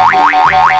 Bye.